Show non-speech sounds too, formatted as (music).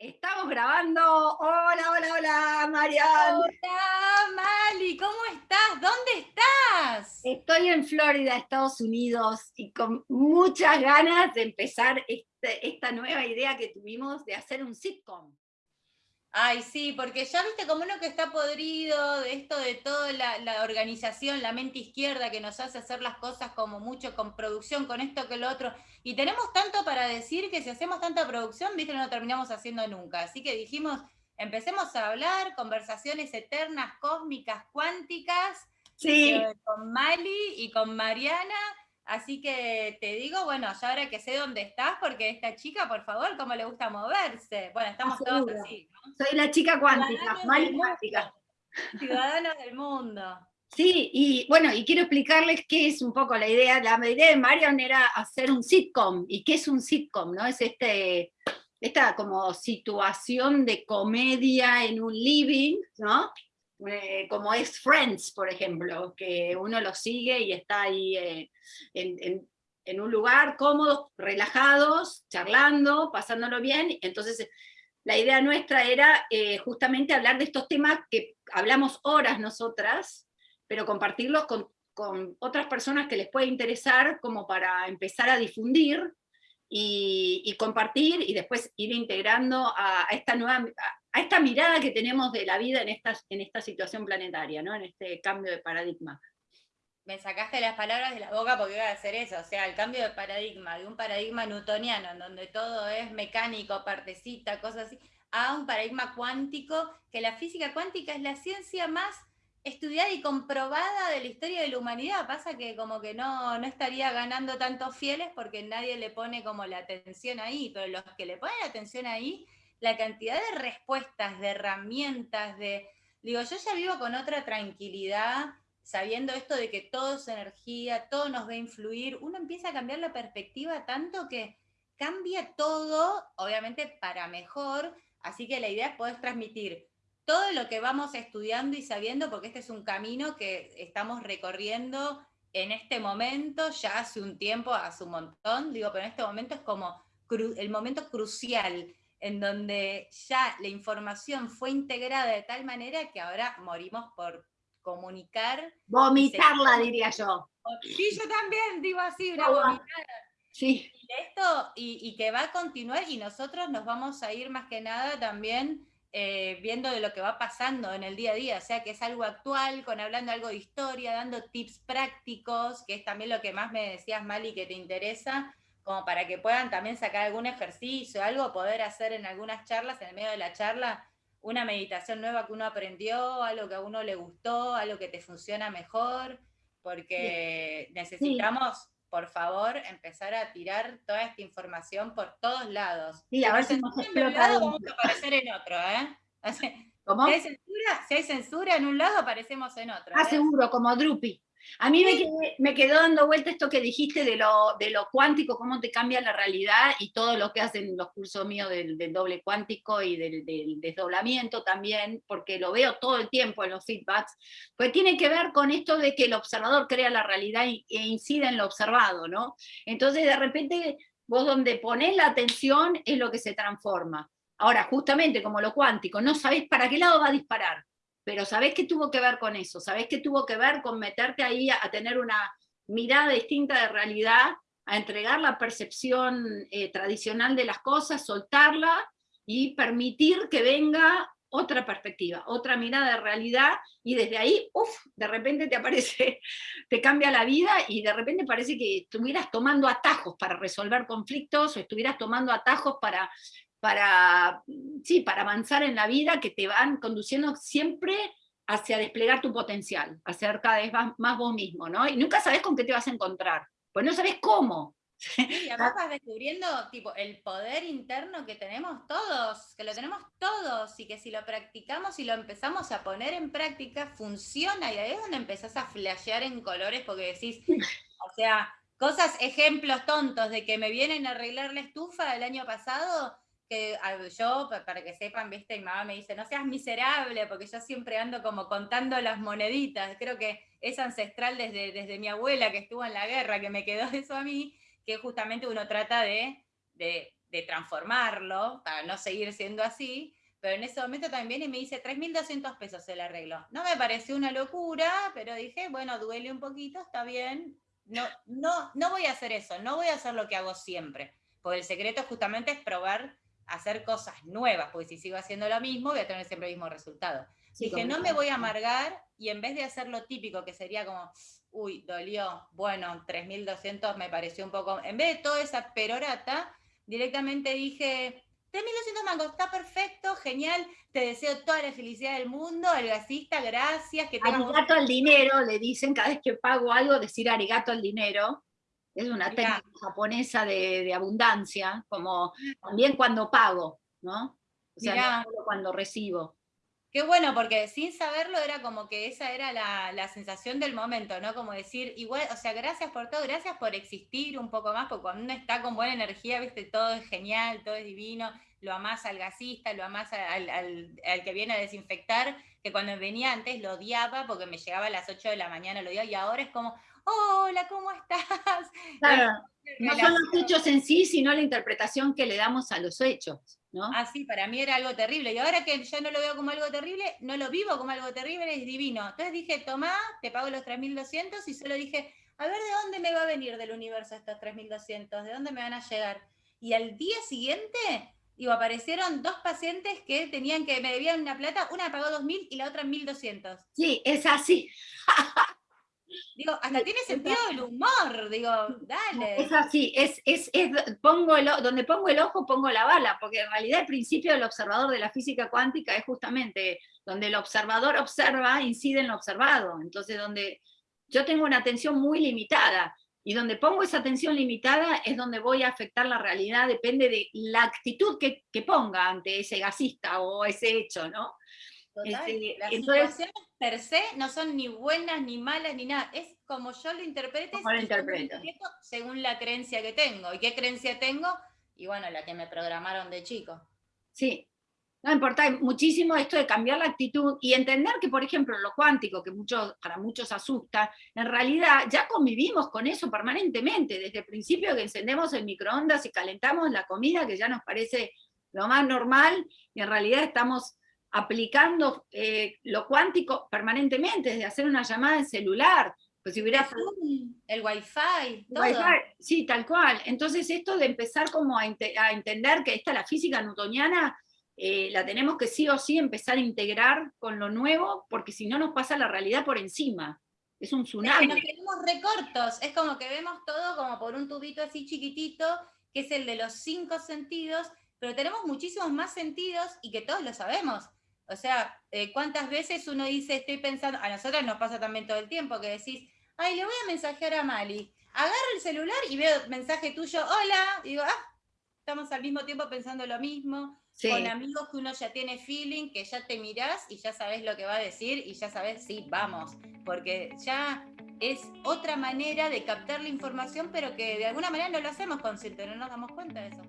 Estamos grabando. Hola, hola, hola, Mariana. Hola, Mali, ¿cómo estás? ¿Dónde estás? Estoy en Florida, Estados Unidos, y con muchas ganas de empezar este, esta nueva idea que tuvimos de hacer un sitcom. Ay, sí, porque ya viste como uno que está podrido de esto de toda la, organización, la mente izquierda que nos hace hacer las cosas como mucho con producción, con esto que lo otro. Y tenemos tanto para decir que si hacemos tanta producción, viste, no lo terminamos haciendo nunca. Así que dijimos, empecemos a hablar, conversaciones eternas, cósmicas, cuánticas, sí. Eh, con Mali y con Mariana Así que te digo, bueno, ya ahora que sé dónde estás, porque esta chica, por favor, cómo le gusta moverse. Bueno, estamos todos así, ¿no? Soy la chica cuántica, Mali cuántica. Ciudadanos del mundo. Sí, y bueno, y quiero explicarles qué es un poco la idea. La idea de Marion era hacer un sitcom. ¿Y qué es un sitcom? ¿no? Es este, esta como situación de comedia en un living, ¿no? Eh, como es Friends, por ejemplo, que uno lo sigue y está ahí eh, en, un lugar cómodo, relajados, charlando, pasándolo bien, entonces la idea nuestra era eh, justamente hablar de estos temas que hablamos horas nosotras, pero compartirlos con, otras personas que les puede interesar como para empezar a difundir y, compartir y después ir integrando a, esta nueva, a esta mirada que tenemos de la vida en esta, en esta situación planetaria, ¿no? en este cambio de paradigma. Me sacaste las palabras de la boca porque iba a hacer eso, o sea, el cambio de paradigma, de un paradigma newtoniano, en donde todo es mecánico, partecita, cosas así, a un paradigma cuántico, que la física cuántica es la ciencia más estudiada y comprobada de la historia de la humanidad. Pasa que como que no, no estaría ganando tantos fieles porque nadie le pone como la atención ahí, pero los que le ponen la atención ahí la cantidad de respuestas, de herramientas, de... Digo, yo ya vivo con otra tranquilidad, sabiendo esto de que todo es energía, todo nos va a influir, uno empieza a cambiar la perspectiva tanto que cambia todo, obviamente para mejor, así que la idea es poder transmitir todo lo que vamos estudiando y sabiendo, porque este es un camino que estamos recorriendo en este momento, ya hace un tiempo, hace un montón, digo, pero en este momento es como el momento crucial en donde ya la información fue integrada de tal manera que ahora morimos por comunicar. Vomitarla, diría yo. Sí, yo también digo así, una vomitada. Sí. Y esto, y, que va a continuar, y nosotros nos vamos a ir más que nada también eh, viendo de lo que va pasando en el día a día, o sea que es algo actual, con hablando algo de historia, dando tips prácticos, que es también lo que más me decías, Mali, que te interesa, como para que puedan también sacar algún ejercicio, algo, poder hacer en algunas charlas, en el medio de la charla, una meditación nueva que uno aprendió, algo que a uno le gustó, algo que te funciona mejor, porque necesitamos, por favor, empezar a tirar toda esta información por todos lados. Sí, a ver si nos en un lado vamos a aparecer en otro, ¿eh? ¿Cómo? Si hay, censura, si hay censura en un lado, aparecemos en otro. Ah, ¿eh? seguro, como Drupi. A mí me, quedó dando vuelta esto que dijiste de lo, de lo cuántico, cómo te cambia la realidad y todo lo que hacen los cursos míos del, doble cuántico y del, desdoblamiento también, porque lo veo todo el tiempo en los feedbacks, pues tiene que ver con esto de que el observador crea la realidad e incide en lo observado, ¿no? Entonces de repente vos donde pones la atención es lo que se transforma. Ahora, justamente como lo cuántico, no sabés para qué lado va a disparar pero ¿sabés qué tuvo que ver con eso? ¿Sabés qué tuvo que ver con meterte ahí a, tener una mirada distinta de realidad, a entregar la percepción eh, tradicional de las cosas, soltarla y permitir que venga otra perspectiva, otra mirada de realidad, y desde ahí, uff, de repente te aparece, (laughs) te cambia la vida, y de repente parece que estuvieras tomando atajos para resolver conflictos, o estuvieras tomando atajos para para, sí, para avanzar en la vida que te van conduciendo siempre hacia desplegar tu potencial, hacer cada vez más, vos mismo, ¿no? Y nunca sabes con qué te vas a encontrar, pues no sabes cómo. y (laughs) además vas descubriendo tipo, el poder interno que tenemos todos, que lo tenemos todos, y que si lo practicamos y lo empezamos a poner en práctica, funciona, y ahí es donde empezás a flashear en colores porque decís, o sea, cosas, ejemplos tontos de que me vienen a arreglar la estufa el año pasado, que yo, para que sepan, viste, mi mamá me dice, no seas miserable, porque yo siempre ando como contando las moneditas, creo que es ancestral desde, desde mi abuela que estuvo en la guerra, que me quedó (laughs) eso a mí, que justamente uno trata de, de transformarlo, para no seguir siendo así, pero en ese momento también y me dice 3.200 pesos el arreglo. No me pareció una locura, pero dije, bueno, duele un poquito, está bien. No, no, no voy a hacer eso, no voy a hacer lo que hago siempre, porque el secreto justamente es probar hacer cosas nuevas, porque si sigo haciendo lo mismo voy a tener siempre el mismo resultado. dije, no me voy a amargar y en vez de hacer lo típico, que sería como, uy, dolió, bueno, 3.200 me pareció un poco, en vez de toda esa perorata, directamente dije, 3.200 mangos, está perfecto, genial, te deseo toda la felicidad del mundo, el gasista, gracias. Que arigato al dinero, le dicen cada vez que pago algo, decir arigato al dinero. Es una técnica japonesa de, abundancia, como también cuando pago, ¿no? O sea, no solo cuando recibo. Qué bueno, porque sin saberlo era como que esa era la, la, sensación del momento, ¿no? Como decir, igual, o sea, gracias por todo, gracias por existir un poco más, porque cuando uno está con buena energía, viste, todo es genial, todo es divino, lo amás al gasista, lo amás al, al, al que viene a desinfectar, que cuando venía antes lo odiaba porque me llegaba a las 8 de la mañana, lo odiaba, y ahora es como, hola, ¿cómo estás? (laughs) Claro, no son los hechos en sí, sino la interpretación que le damos a los hechos. ¿no? Ah, sí, para mí era algo terrible. Y ahora que yo no lo veo como algo terrible, no lo vivo como algo terrible, es divino. Entonces dije, toma, te pago los 3.200 y solo dije, a ver de dónde me va a venir del universo estos 3.200, de dónde me van a llegar. Y al día siguiente, digo, aparecieron dos pacientes que tenían que, me debían una plata, una pagó 2.000 y la otra 1.200. Sí, es así. (laughs) Digo, hasta tiene sentido el humor, digo, dale. Es así, es, es, es, pongo el, donde pongo el ojo pongo la bala, porque en realidad el principio del observador de la física cuántica es justamente donde el observador observa, incide en lo observado, entonces donde yo tengo una atención muy limitada, y donde pongo esa atención limitada es donde voy a afectar la realidad, depende de la actitud que, que ponga ante ese gasista o ese hecho, ¿no? Este, Las situaciones per se no son ni buenas, ni malas, ni nada. Es como yo lo interprete según la creencia que tengo. ¿Y qué creencia tengo? Y bueno, la que me programaron de chico. Sí, no importa muchísimo esto de cambiar la actitud y entender que, por ejemplo, lo cuántico, que muchos, para muchos asusta, en realidad ya convivimos con eso permanentemente, desde el principio que encendemos el microondas y calentamos la comida, que ya nos parece lo más normal, y en realidad estamos aplicando eh, lo cuántico permanentemente, desde hacer una llamada en celular, pues si hubiera... El wifi, todo. sí, tal cual. Entonces esto de empezar como a, entender que esta la física newtoniana, eh, la tenemos que sí o sí empezar a integrar con lo nuevo, porque si no nos pasa la realidad por encima. Es un tsunami. nos quedamos recortos, es como que vemos todo como por un tubito así chiquitito, que es el de los cinco sentidos, pero tenemos muchísimos más sentidos y que todos lo sabemos. O sea, eh, ¿cuántas veces uno dice, estoy pensando, a nosotros nos pasa también todo el tiempo, que decís, ay, le voy a mensajear a Mali. Agarro el celular y veo mensaje tuyo, hola, y digo, ah, estamos al mismo tiempo pensando lo mismo, con amigos que uno ya tiene feeling, que ya te mirás y ya sabes lo que va a decir y ya sabes, sí, vamos, porque ya es otra manera de captar la información, pero que de alguna manera no lo hacemos consciente, no nos damos cuenta de eso.